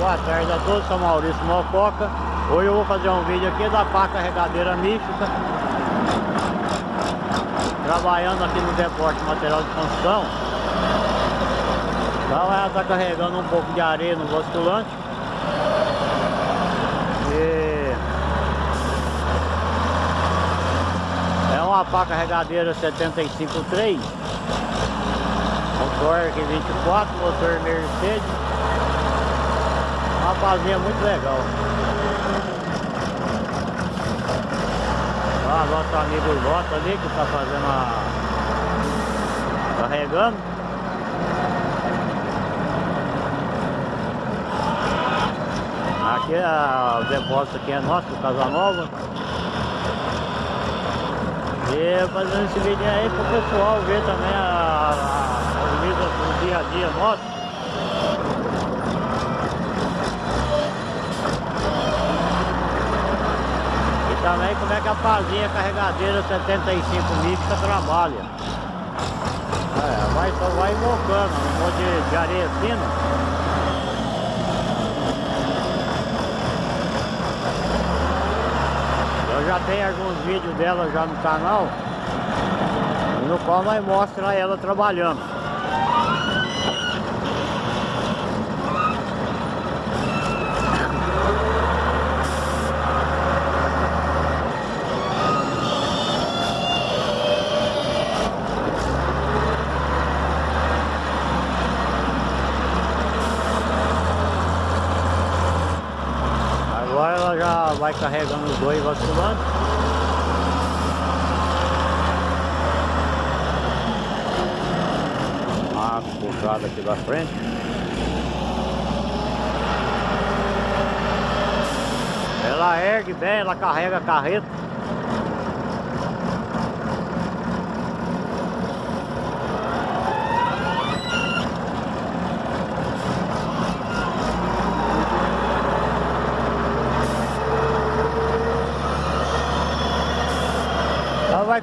Boa tarde a todos, sou Maurício Mococa. Hoje eu vou fazer um vídeo aqui da pá carregadeira mística. Trabalhando aqui no depósito de material de construção. Então ela está carregando um pouco de areia no basculante. E... É uma pá carregadeira 75.3 Motor 24, motor Mercedes Uma pazinha muito legal. Ó, nosso amigo Lota ali que está fazendo a... Carregando Aqui é, o depósito aqui é nosso, do Casanova. E fazendo esse vídeo aí pro pessoal ver também a, a, do dia a dia nosso. E também como é que a pazinha carregadeira 75 mística trabalha. É, vai, só vai invocando, um monte de, areia fina. já tem alguns vídeos dela já no canal no qual nós mostra ela trabalhando vai carregando os dois vasculantes. A puxada aqui da frente. Ela ergue bem, ela carrega a carreta.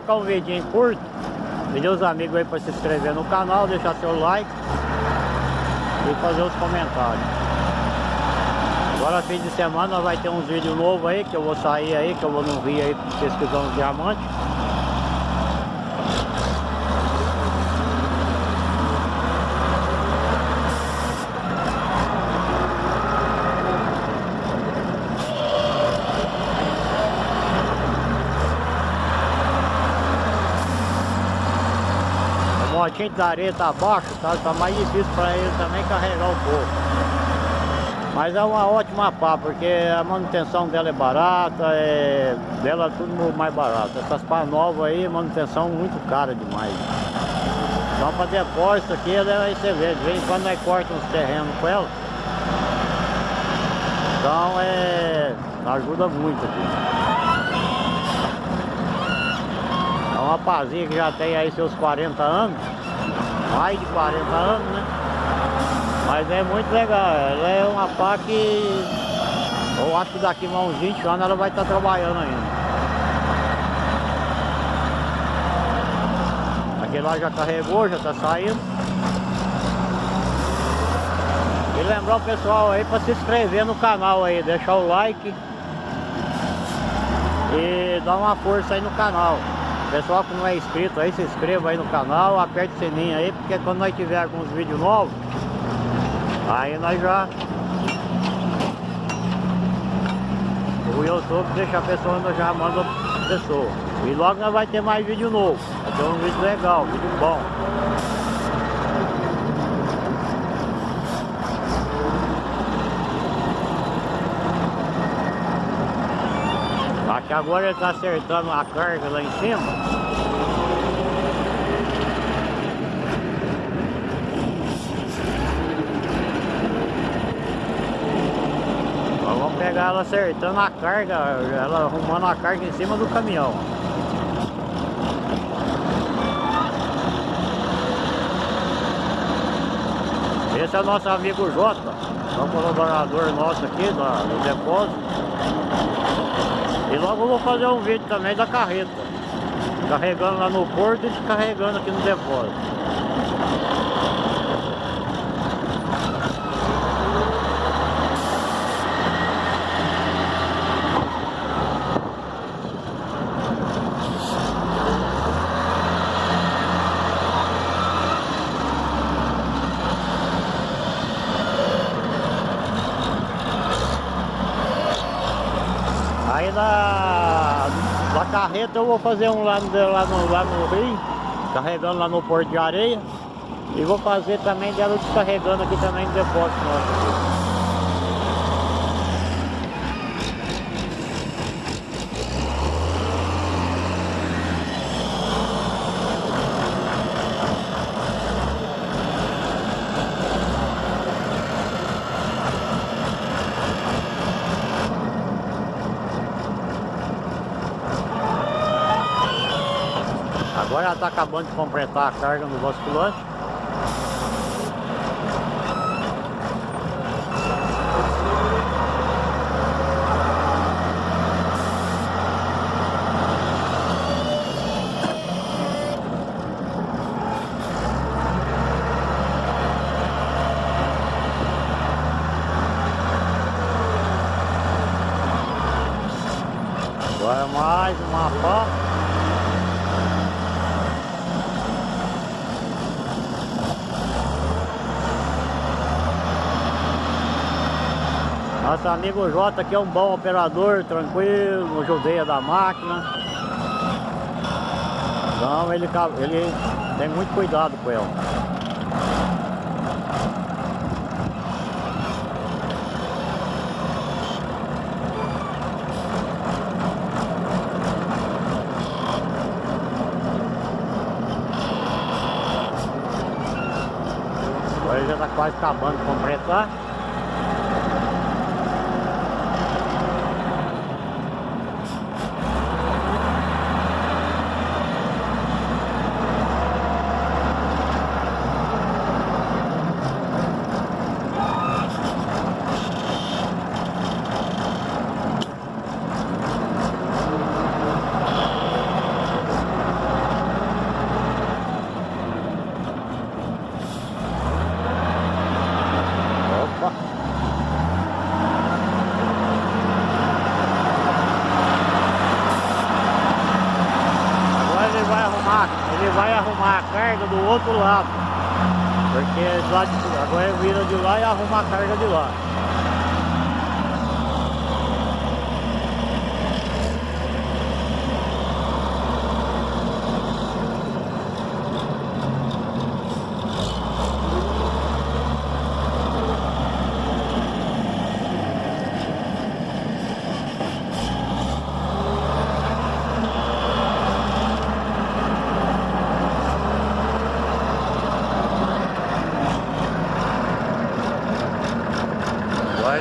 Ficar um vídeo curto. Pedir os amigos aí para se inscrever no canal, deixar seu like e fazer os comentários. Agora fim de semana vai ter uns vídeos novos aí, que eu vou sair aí, que eu vou no Rio aí pesquisar uns diamantes. Motinho da areia tá abaixo, tá, tá mais difícil para ele também carregar o pouco. Mas é uma ótima pá, porque a manutenção dela é barata, é, dela é tudo mais barato. Essas pá novas aí, manutenção muito cara demais. Então para depósito aqui, aí você vê, de vez em quando nós corta uns terrenos com ela. Então é. ajuda muito aqui. É uma pazinha que já tem aí seus 40 anos mais de 40 anos, né? Mas é muito legal, ela é uma pá que eu acho que daqui a uns 20 anos ela vai estar tá trabalhando ainda. Aquele lá já carregou, já está saindo. E lembrar o pessoal aí para se inscrever no canal aí, deixar o like e dar uma força aí no canal. Pessoal que não é inscrito aí, se inscreva aí no canal, aperte o sininho aí, porque quando nós tiver alguns vídeos novos, aí nós já... O YouTube deixa a pessoa, nós já manda a pessoa. E logo nós vai ter mais vídeo novo. Vai ter um vídeo legal, um vídeo bom. que agora ele está acertando a carga lá em cima. Ela acertando a carga, ela arrumando a carga em cima do caminhão. Esse é o nosso amigo Jota, é um colaborador nosso aqui do depósito. E logo eu vou fazer um vídeo também da carreta. Carregando lá no porto e descarregando aqui no depósito. Aí da carreta eu vou fazer um lá lá, no, lá no Rio, carregando lá no Porto de Areia. E vou fazer também dela descarregando aqui também no depósito nosso. Agora está acabando de completar a carga no basculante. Agora mais uma pá. Nosso amigo Jota aqui é um bom operador, tranquilo, judeia da máquina. Então ele, ele tem muito cuidado com ela. Agora já está quase acabando de completar. Ele vai arrumar a carga do outro lado. Porque lá de, agora vira de lá e arruma a carga de lá.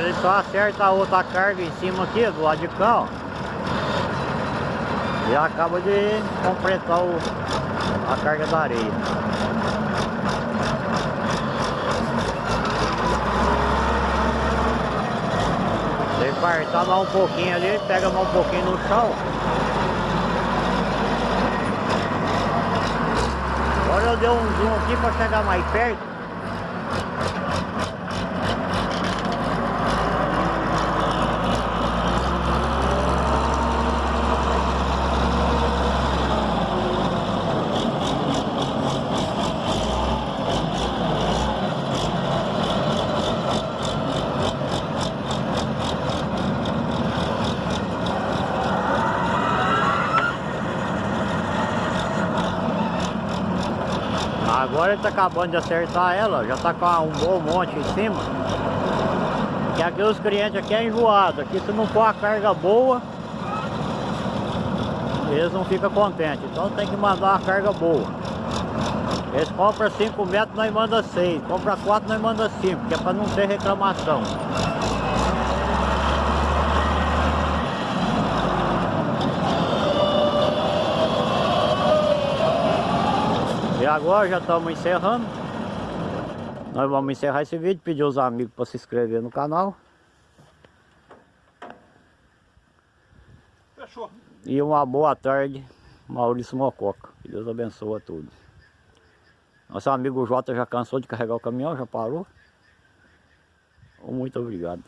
Ele só acerta a outra carga em cima aqui, do lado de cá, ó. E acaba de completar o, a carga da areia. Se partar mais um pouquinho ali, pega mais um pouquinho no chão. Agora eu dei um zoom aqui para chegar mais perto. Agora ele está acabando de acertar ela, já está com um bom monte em cima. Que aqui os clientes aqui é enjoado, aqui se não for a carga boa, eles não ficam contentes. Então tem que mandar uma carga boa. Eles compram 5 metros, nós manda 6. Compra 4, nós manda 5, que é para não ter reclamação. Agora já estamos encerrando. Nós vamos encerrar esse vídeo, pedir aos amigos para se inscrever no canal. Fechou. E uma boa tarde, Maurício Mococa. Que Deus abençoe a todos. Nosso amigo Jota já cansou de carregar o caminhão, já parou. Muito obrigado.